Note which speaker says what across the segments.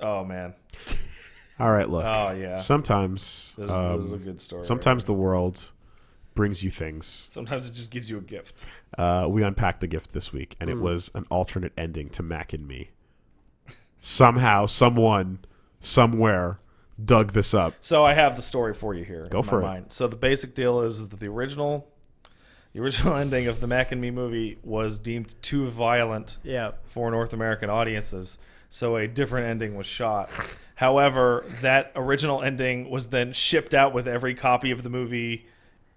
Speaker 1: Oh man.
Speaker 2: All right, look.
Speaker 1: Oh yeah.
Speaker 2: Sometimes,
Speaker 1: This,
Speaker 2: um,
Speaker 1: this is a good story.
Speaker 2: sometimes the world brings you things.
Speaker 1: Sometimes it just gives you a gift.
Speaker 2: Uh, we unpacked the gift this week, and
Speaker 1: Hmm.
Speaker 2: it was an alternate ending to Mac and Me. Somehow, someone, somewhere, dug this up.
Speaker 1: So I have the story for you here.
Speaker 2: Go
Speaker 1: in
Speaker 2: for
Speaker 1: my
Speaker 2: it.
Speaker 1: Mind. So the basic deal is that the original, the original ending of the Mac and Me movie was deemed too violent
Speaker 3: Yeah.
Speaker 1: for North American audiences, so a different ending was shot. However, that original ending was then shipped out with every copy of the movie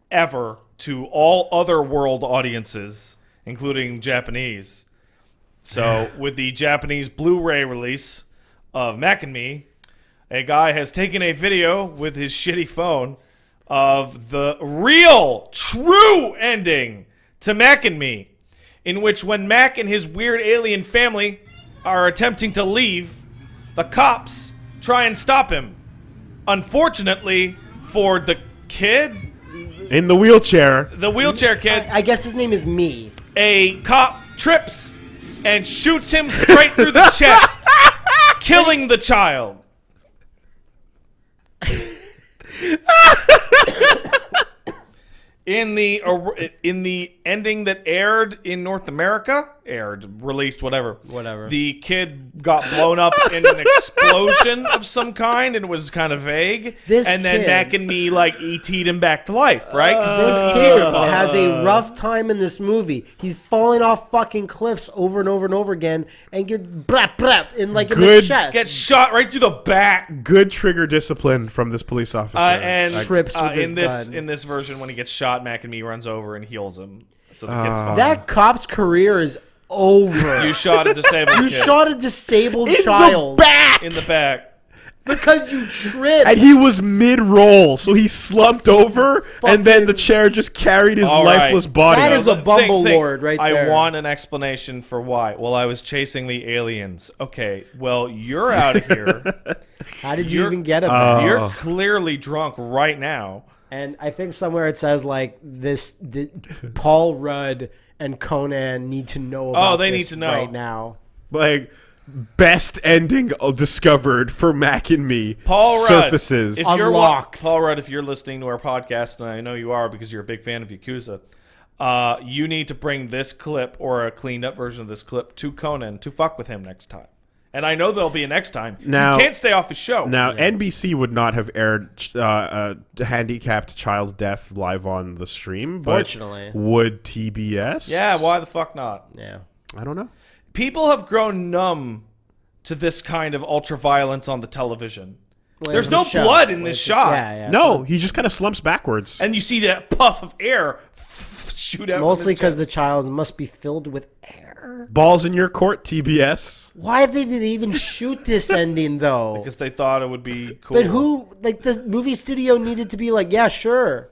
Speaker 1: ever to all other world audiences, including Japanese. So, with the Japanese Blu-ray release of Mac and Me, a guy has taken a video with his shitty phone of the real, true ending to Mac and Me, in which when Mac and his weird alien family are attempting to leave, the cops try and stop him. Unfortunately for the kid,
Speaker 2: In the wheelchair,
Speaker 1: the wheelchair kid,
Speaker 3: I guess his name is me.
Speaker 1: a cop trips and shoots him straight through the chest, killing the child. In the in the ending that aired in North America, aired, released, whatever,
Speaker 3: Whatever.
Speaker 1: The kid got blown up in an explosion of some kind, and it was kind of vague.
Speaker 3: This
Speaker 1: and then
Speaker 3: kid-
Speaker 1: Mac and me like ET'd him back to life, right? 'Cause
Speaker 3: This kid
Speaker 1: kid.
Speaker 3: has a rough time in this movie. He's falling off fucking cliffs over and over and over again and get blap blap in like in the
Speaker 2: Good-
Speaker 3: chest.
Speaker 1: gets shot right through the back.
Speaker 2: good trigger discipline from this police officer.
Speaker 1: Uh, and
Speaker 3: Trips
Speaker 1: uh,
Speaker 3: with his
Speaker 1: in this
Speaker 3: gun.
Speaker 1: in this version, when he gets shot, Mac and me runs over and heals him. So the kid's
Speaker 2: Uh,
Speaker 1: fine.
Speaker 3: that cop's career is over.
Speaker 1: you shot a disabled
Speaker 3: You
Speaker 1: kid
Speaker 3: shot a disabled
Speaker 2: in
Speaker 3: child
Speaker 2: the back,
Speaker 1: in the back.
Speaker 3: because you tripped.
Speaker 2: and he was mid-roll, so he slumped over, and then the chair just carried his
Speaker 1: All right.
Speaker 2: lifeless body.
Speaker 3: That is a
Speaker 1: Think-
Speaker 3: bumble
Speaker 1: think,
Speaker 3: lord right
Speaker 1: I
Speaker 3: there.
Speaker 1: want an explanation for why. Well, I was chasing the aliens. Okay, well, you're out of here.
Speaker 3: How did you
Speaker 1: you're-
Speaker 3: even get a
Speaker 2: Uh,
Speaker 1: you're clearly drunk right now.
Speaker 3: And I think somewhere it says like this: the, Paul Rudd and Conan need to know. About
Speaker 1: Oh, they
Speaker 3: this
Speaker 1: need to know.
Speaker 3: right now.
Speaker 2: like best ending discovered for Mac and Me.
Speaker 1: Paul Rudd,
Speaker 2: surfaces.
Speaker 1: If you're
Speaker 3: Unlocked.
Speaker 1: Paul Rudd, if you're listening to our podcast, and I know you are because you're a big fan of Yakuza, uh, you need to bring this clip or a cleaned up version of this clip to Conan to fuck with him next time. And I know there'll be a next time.
Speaker 2: Now-
Speaker 1: you can't stay off his show.
Speaker 2: Now, NBC would not have aired uh, uh, handicapped child death live on the stream, but
Speaker 3: Fortunately.
Speaker 2: would TBS?
Speaker 1: yeah, why the fuck not?
Speaker 3: Yeah.
Speaker 2: I don't know.
Speaker 1: People have grown numb to this kind of ultra violence on the television.
Speaker 3: Well,
Speaker 1: There's no
Speaker 3: a
Speaker 1: blood in this
Speaker 3: it's-
Speaker 1: shot.
Speaker 3: Yeah, yeah.
Speaker 2: No, he just kind of slumps backwards.
Speaker 1: And you see that puff of air shoot out.
Speaker 3: Mostly because the child must be filled with air.
Speaker 2: Balls in your court, TBS.
Speaker 3: Why did they even shoot this ending though?
Speaker 1: because they thought it would be cool.
Speaker 3: But who, like, the movie studio needed to be like, yeah, sure.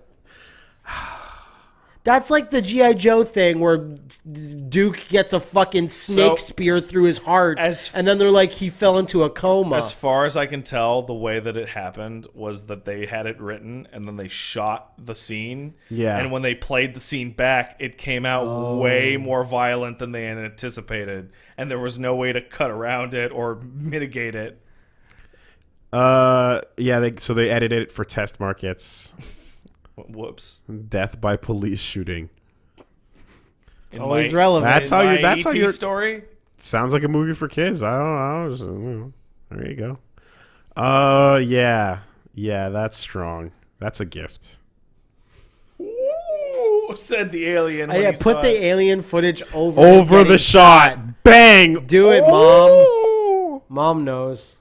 Speaker 3: That's like the GI Joe thing where Duke gets a fucking snake
Speaker 1: So,
Speaker 3: spear through his heart,
Speaker 1: as-
Speaker 3: and then they're like, he fell into a coma.
Speaker 1: As far as I can tell, the way that it happened was that they had it written and then they shot the scene.
Speaker 2: Yeah.
Speaker 1: And when they played the scene back, it came out way more violent than they had anticipated. And there was no way to cut around it or mitigate it.
Speaker 2: Uh, yeah. They, so they edited it for test markets.
Speaker 1: Whoops.
Speaker 2: Death by police shooting.
Speaker 1: In
Speaker 3: Always
Speaker 1: my-
Speaker 3: relevant.
Speaker 2: That's
Speaker 1: in
Speaker 2: how
Speaker 1: my
Speaker 2: you're- that's how
Speaker 1: ET
Speaker 2: you're-
Speaker 1: story.
Speaker 2: Sounds like a movie for kids. I don't know. I was, uh, there you go. Uh, yeah, yeah. That's strong. That's a gift.
Speaker 1: Ooh, said the alien.
Speaker 3: Oh,
Speaker 1: when
Speaker 3: yeah,
Speaker 1: he
Speaker 3: put
Speaker 1: saw
Speaker 3: the
Speaker 1: it.
Speaker 3: alien footage over
Speaker 2: Over
Speaker 3: getting
Speaker 2: the shot. Bang.
Speaker 3: Do it,
Speaker 2: Mom.
Speaker 3: Mom knows.